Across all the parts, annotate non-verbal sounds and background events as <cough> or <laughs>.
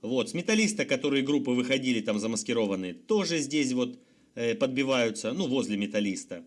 Вот, с металлиста, которые группы выходили там замаскированные, тоже здесь вот э, подбиваются, ну, возле металлиста.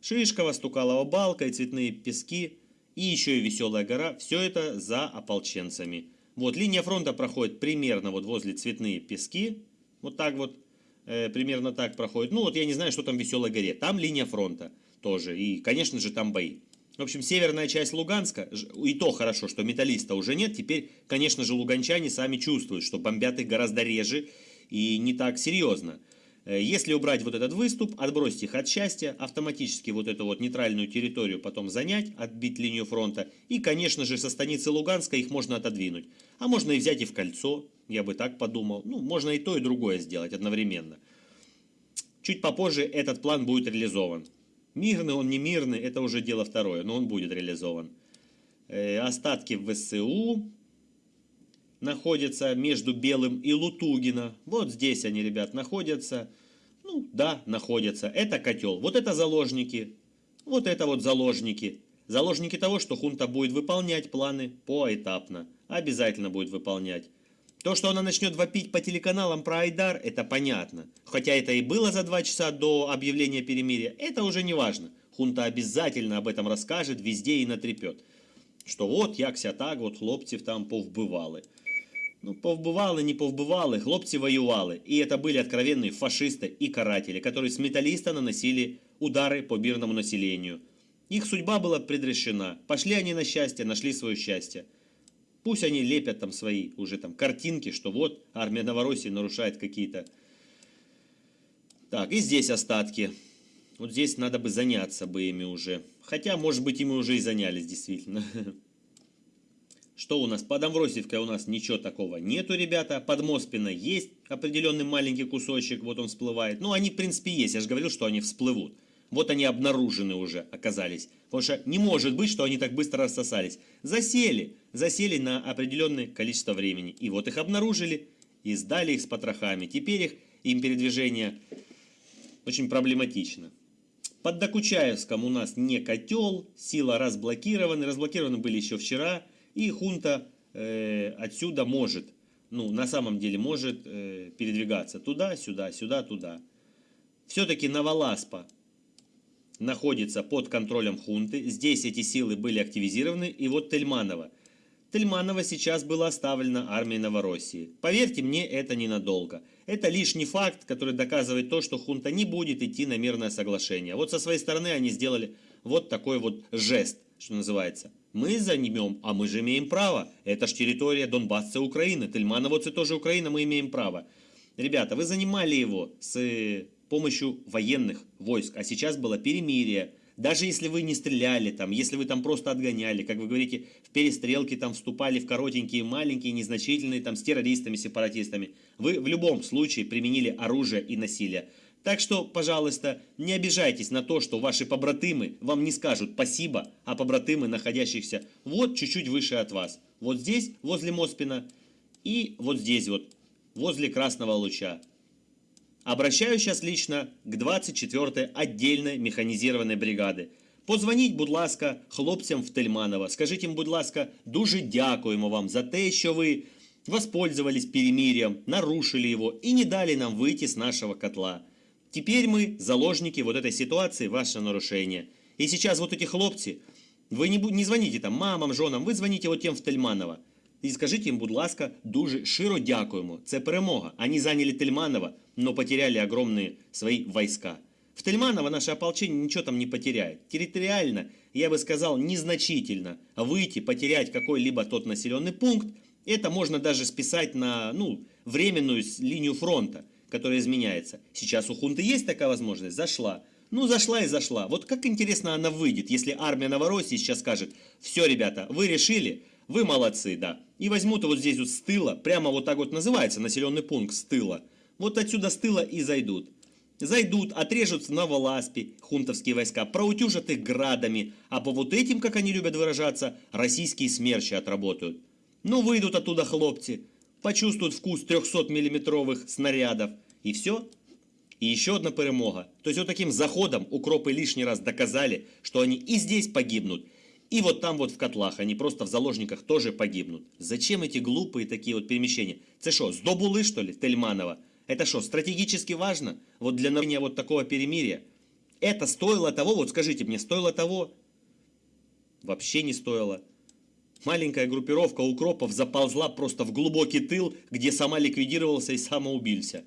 Шишкова, Стукалова балка и цветные пески, и еще и Веселая гора, все это за ополченцами. Вот, линия фронта проходит примерно вот возле цветные пески, вот так вот, э, примерно так проходит. Ну, вот я не знаю, что там в Веселой горе, там линия фронта тоже, и, конечно же, там бои. В общем, северная часть Луганска, и то хорошо, что металлиста уже нет, теперь, конечно же, луганчане сами чувствуют, что бомбят их гораздо реже и не так серьезно. Э, если убрать вот этот выступ, отбросить их от счастья, автоматически вот эту вот нейтральную территорию потом занять, отбить линию фронта, и, конечно же, со станицы Луганска их можно отодвинуть. А можно и взять и в кольцо, я бы так подумал. Ну, можно и то, и другое сделать одновременно. Чуть попозже этот план будет реализован. Мирный он, не мирный, это уже дело второе, но он будет реализован. Э, остатки ВСУ находятся между Белым и Лутугина. Вот здесь они, ребят, находятся. Ну, да, находятся. Это котел. Вот это заложники. Вот это вот заложники. Заложники того, что хунта будет выполнять планы поэтапно. Обязательно будет выполнять. То, что она начнет вопить по телеканалам про Айдар, это понятно. Хотя это и было за два часа до объявления перемирия, это уже не важно. Хунта обязательно об этом расскажет везде и натрепет. Что вот, якся так, от хлопців там повбивали. Ну, повбивали, не повбивали, хлопцы воевали. И это были откровенные фашисты и каратели, которые с металлиста наносили удары по мирному населению. Их судьба была предрешена. Пошли они на счастье, нашли свое счастье. Пусть они лепят там свои уже там картинки, что вот армия Новороссии нарушает какие-то... Так, и здесь остатки. Вот здесь надо бы заняться бы ими уже. Хотя, может быть, ими уже и занялись, действительно. <laughs> Что у нас? Под Амвросиевкой у нас ничего такого нету, ребята. Под Моспино есть определенный маленький кусочек, вот он всплывает. Ну, они, в принципе, есть. Я же говорил, что они всплывут. Вот они обнаружены уже оказались. Потому что не может быть, что они так быстро рассосались. Засели. Засели на определенное количество времени. И вот их обнаружили и сдали их с потрохами. Теперь их, им передвижение очень проблематично. Под Докучаевском у нас не котел, сила разблокированы. Разблокированы были еще вчера. И хунта э, отсюда может, ну на самом деле может э, передвигаться туда, сюда, сюда, туда. Все-таки Новоласпа находится под контролем хунты. Здесь эти силы были активизированы. И вот Тельманово. Тельманово сейчас было оставлено армией Новороссии. Поверьте мне, это ненадолго. Это лишний факт, который доказывает то, что хунта не будет идти на мирное соглашение. Вот со своей стороны они сделали вот такой вот жест, что называется. Мы занимем, а мы же имеем право. Это ж территория Донбасса Украины. Тельманово это тоже Украина, мы имеем право. Ребята, вы занимали его с помощью военных войск. А сейчас было перемирие. Даже если вы не стреляли там, если вы там просто отгоняли, как вы говорите, в перестрелки там вступали в коротенькие, маленькие, незначительные там с террористами, сепаратистами, вы в любом случае применили оружие и насилие. Так что, пожалуйста, не обижайтесь на то, что ваши побратимы вам не скажут спасибо, а побратимы, находящихся вот чуть-чуть выше от вас. Вот здесь, возле Моспина, и вот здесь вот, возле Красного Луча. Обращаюсь сейчас лично к 24-й отдельной механізованої бригади. Позвоніть, будь ласка, хлопцям в Тельманово. Скажіть їм, будь ласка, дуже дякуємо вам за те, що ви воспользовались перемирием, нарушили его и не дали нам выйти с нашего котла. Теперь мы заложники вот этой ситуации, ваше нарушение. И сейчас вот эти хлопцы, вы не, не звоните там мамам, женам, вы звоните вот тем в Тельманово. І скажіть їм, будь ласка, дуже широ дякуємо. Це перемога. Они заняли Тельманово, но потеряли огромные свои войска. В Тельманово наше ополчение ничего там не потеряет. Территориально, я бы сказал, незначительно. Выйти, потерять какой-либо тот населенный пункт, это можно даже списать на ну, временную линию фронта, которая изменяется. Сейчас у хунты есть такая возможность? Зашла. Ну, зашла и зашла. Вот как интересно она выйдет, если армия Новороссии сейчас скажет, все, ребята, вы решили, вы молодцы, да. И возьмут вот здесь вот с тыла, прямо вот так вот называется населенный пункт с тыла. Вот отсюда с тыла и зайдут. Зайдут, отрежут на Воласпе хунтовские войска, проутюжат их градами, а по вот этим, как они любят выражаться, российские смерчи отработают. Ну, выйдут оттуда хлопцы, почувствуют вкус 300-миллиметровых снарядов, и все. И еще одна перемога. То есть вот таким заходом укропы лишний раз доказали, что они и здесь погибнут, И вот там вот в котлах, они просто в заложниках тоже погибнут. Зачем эти глупые такие вот перемещения? Это что, с Добулы, что ли, Тельманова? Это что, стратегически важно? Вот для нарушения вот такого перемирия? Это стоило того, вот скажите мне, стоило того? Вообще не стоило. Маленькая группировка укропов заползла просто в глубокий тыл, где сама ликвидировался и самоубился.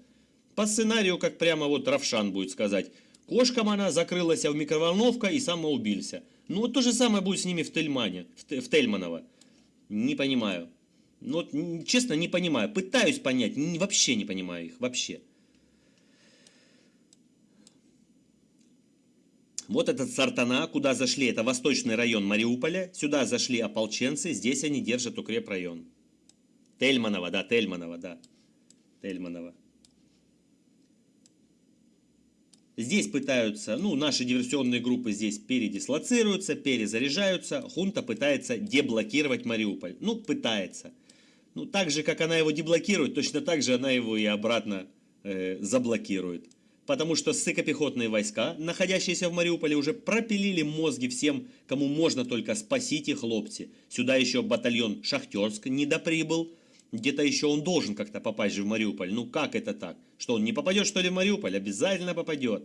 По сценарию, как прямо вот Равшан будет сказать. Кошкам она закрылась в микроволновка и самоубился. Ну вот то же самое будет с ними в Тельмане, в Тельманово. Не понимаю. Ну вот, честно, не понимаю. Пытаюсь понять, вообще не понимаю их, вообще. Вот этот Сартана, куда зашли, это восточный район Мариуполя. Сюда зашли ополченцы, здесь они держат укрепрайон. Тельманова, да, Тельманова, да. Тельманова. Здесь пытаются, ну, наши диверсионные группы здесь передислоцируются, перезаряжаются. Хунта пытается деблокировать Мариуполь. Ну, пытается. Ну, так же, как она его деблокирует, точно так же она его и обратно э, заблокирует. Потому что сыкопехотные войска, находящиеся в Мариуполе, уже пропилили мозги всем, кому можно только спасить их хлопцы. Сюда еще батальон Шахтерск не доприбыл. Где-то еще он должен как-то попасть же в Мариуполь. Ну как это так? Что он не попадет что ли в Мариуполь? Обязательно попадет.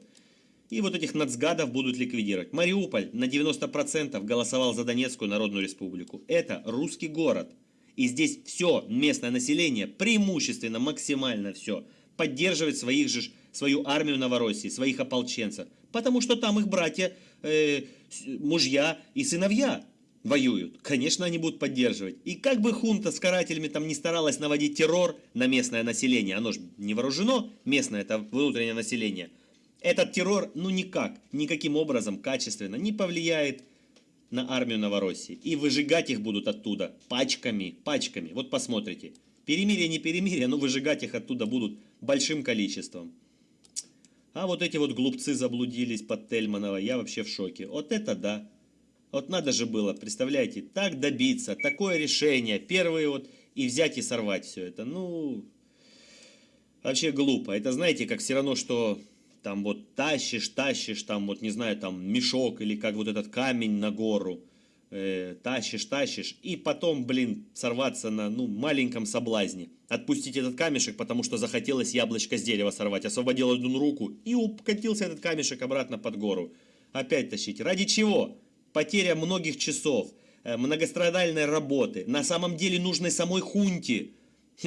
И вот этих нацгадов будут ликвидировать. Мариуполь на 90% голосовал за Донецкую Народную Республику. Это русский город. И здесь все местное население, преимущественно, максимально все, поддерживает своих же, свою армию Новороссии, своих ополченцев. Потому что там их братья, э, мужья и сыновья воюют. Конечно, они будут поддерживать. И как бы хунта с карателями там не старалась наводить террор на местное население, оно же не вооружено, местное это внутреннее население, этот террор ну никак, никаким образом качественно не повлияет на армию Новороссии. И выжигать их будут оттуда пачками, пачками. Вот посмотрите. Перемирие, не перемирие, но выжигать их оттуда будут большим количеством. А вот эти вот глупцы заблудились под Тельманово, я вообще в шоке. Вот это да. Вот надо же было, представляете, так добиться, такое решение, первые вот, и взять и сорвать все это. Ну, вообще глупо. Это знаете, как все равно, что там вот тащишь, тащишь, там вот, не знаю, там мешок или как вот этот камень на гору, э, тащишь, тащишь, и потом, блин, сорваться на, ну, маленьком соблазне. Отпустить этот камешек, потому что захотелось яблочко с дерева сорвать. Освободил одну руку и укатился этот камешек обратно под гору. Опять тащить. Ради чего? Потеря многих часов, э, многострадальной работы, на самом деле нужной самой хунте.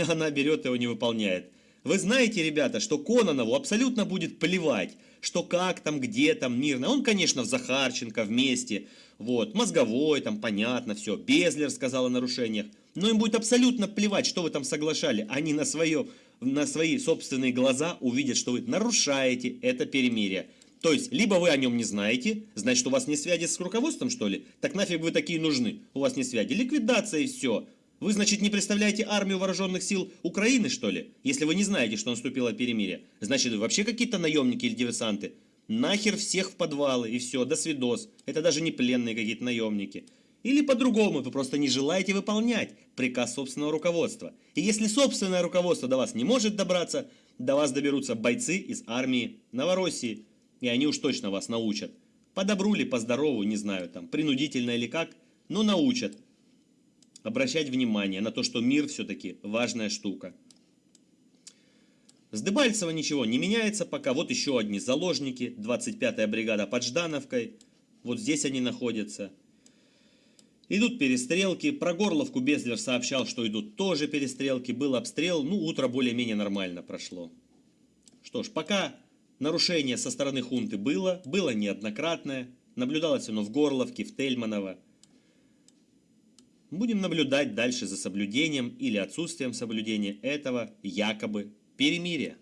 Она берет его не выполняет. Вы знаете, ребята, что Кононову абсолютно будет плевать, что как там, где там, мирно. Он, конечно, в Захарченко вместе, вот, мозговой, там, понятно, все. Безлер сказал о нарушениях. Но им будет абсолютно плевать, что вы там соглашали. Они на, свое, на свои собственные глаза увидят, что вы нарушаете это перемирие. То есть, либо вы о нем не знаете, значит, у вас не связи с руководством, что ли? Так нафиг вы такие нужны? У вас не связи. Ликвидация и все. Вы, значит, не представляете армию вооруженных сил Украины, что ли? Если вы не знаете, что наступило перемирие. Значит, вы вообще какие-то наемники или диверсанты? Нахер всех в подвалы и все, до свидос. Это даже не пленные какие-то наемники. Или по-другому, вы просто не желаете выполнять приказ собственного руководства. И если собственное руководство до вас не может добраться, до вас доберутся бойцы из армии Новороссии. И они уж точно вас научат. По ли, по здорову, не знаю, там, принудительно или как, но научат обращать внимание на то, что мир все-таки важная штука. С Дебальцево ничего не меняется пока. Вот еще одни заложники. 25-я бригада под Ждановкой. Вот здесь они находятся. Идут перестрелки. Про Горловку Безлер сообщал, что идут тоже перестрелки. Был обстрел. Ну, утро более-менее нормально прошло. Что ж, пока нарушение со стороны хунты было. Было неоднократное. Наблюдалось оно в Горловке, в Тельманово. Будем наблюдать дальше за соблюдением или отсутствием соблюдения этого якобы перемирия.